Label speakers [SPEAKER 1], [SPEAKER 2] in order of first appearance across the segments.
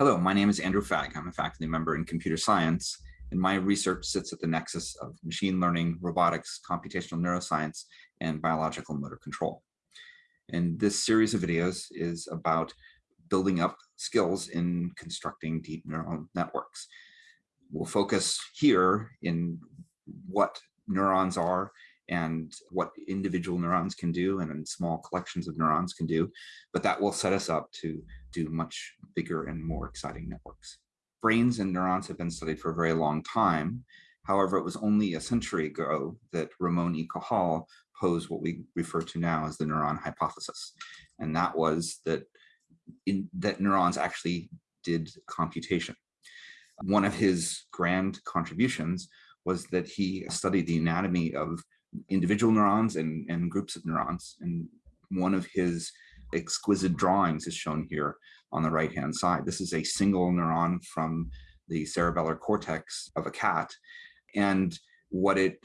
[SPEAKER 1] Hello, my name is Andrew Fagg. I'm a faculty member in computer science, and my research sits at the nexus of machine learning, robotics, computational neuroscience, and biological motor control. And this series of videos is about building up skills in constructing deep neural networks. We'll focus here in what neurons are and what individual neurons can do and small collections of neurons can do, but that will set us up to do much bigger and more exciting networks. Brains and neurons have been studied for a very long time. However, it was only a century ago that Ramon y Cajal posed what we refer to now as the neuron hypothesis. And that was that, in, that neurons actually did computation. One of his grand contributions was that he studied the anatomy of individual neurons and, and groups of neurons. And one of his exquisite drawings is shown here on the right hand side. This is a single neuron from the cerebellar cortex of a cat. And what it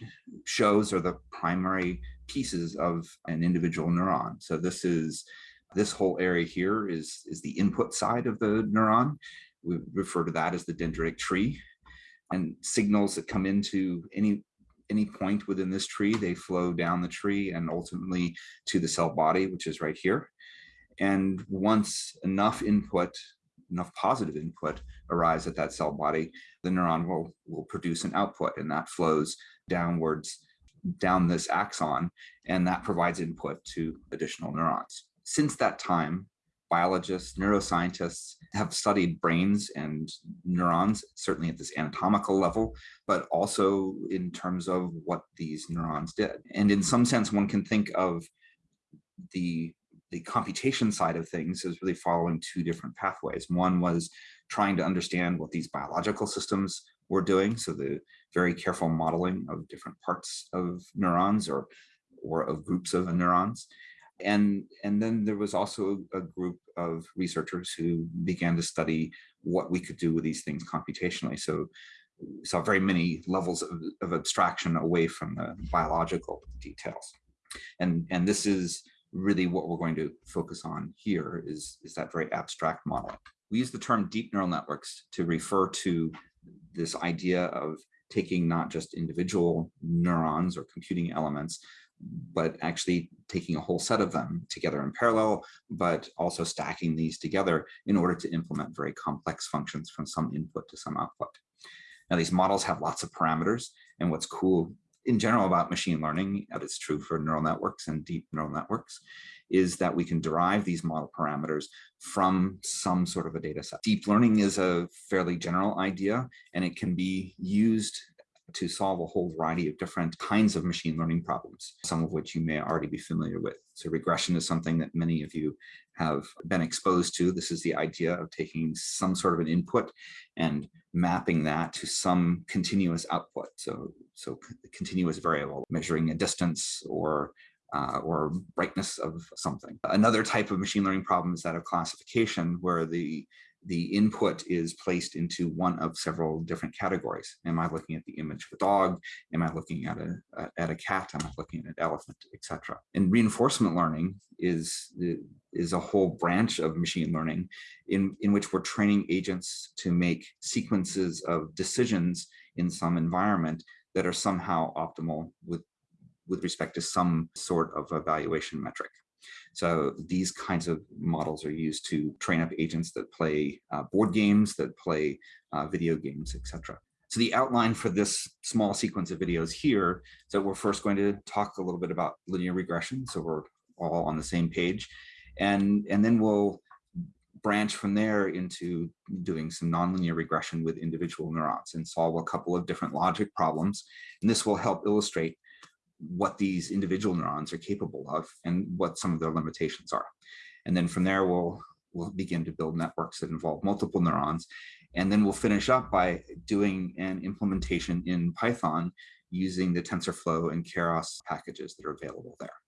[SPEAKER 1] shows are the primary pieces of an individual neuron. So this is this whole area here is, is the input side of the neuron. We refer to that as the dendritic tree. And signals that come into any any point within this tree, they flow down the tree and ultimately to the cell body, which is right here. And once enough input, enough positive input arrives at that cell body, the neuron will, will produce an output and that flows downwards down this axon and that provides input to additional neurons. Since that time, biologists, neuroscientists have studied brains and neurons, certainly at this anatomical level, but also in terms of what these neurons did. And in some sense, one can think of the the computation side of things is really following two different pathways. One was trying to understand what these biological systems were doing. So the very careful modeling of different parts of neurons or, or of groups of neurons. And, and then there was also a group of researchers who began to study what we could do with these things computationally. So we saw very many levels of, of abstraction away from the biological details. And, and this is really what we're going to focus on here is, is that very abstract model. We use the term deep neural networks to refer to this idea of taking not just individual neurons or computing elements, but actually taking a whole set of them together in parallel, but also stacking these together in order to implement very complex functions from some input to some output. Now, these models have lots of parameters, and what's cool in general about machine learning, and it's true for neural networks and deep neural networks, is that we can derive these model parameters from some sort of a data set. Deep learning is a fairly general idea, and it can be used to solve a whole variety of different kinds of machine learning problems, some of which you may already be familiar with. So regression is something that many of you have been exposed to. This is the idea of taking some sort of an input and mapping that to some continuous output. So, so continuous variable, measuring a distance or uh, or brightness of something. Another type of machine learning problem is that of classification, where the the input is placed into one of several different categories. Am I looking at the image of a dog? Am I looking at a, at a cat? Am I looking at an elephant, etc. And reinforcement learning is, is a whole branch of machine learning in, in which we're training agents to make sequences of decisions in some environment that are somehow optimal with, with respect to some sort of evaluation metric. So these kinds of models are used to train up agents that play uh, board games, that play uh, video games, etc. So the outline for this small sequence of videos here is that we're first going to talk a little bit about linear regression. So we're all on the same page. And, and then we'll branch from there into doing some nonlinear regression with individual neurons and solve a couple of different logic problems. And this will help illustrate what these individual neurons are capable of and what some of their limitations are. And then from there, we'll, we'll begin to build networks that involve multiple neurons. And then we'll finish up by doing an implementation in Python using the TensorFlow and Keras packages that are available there.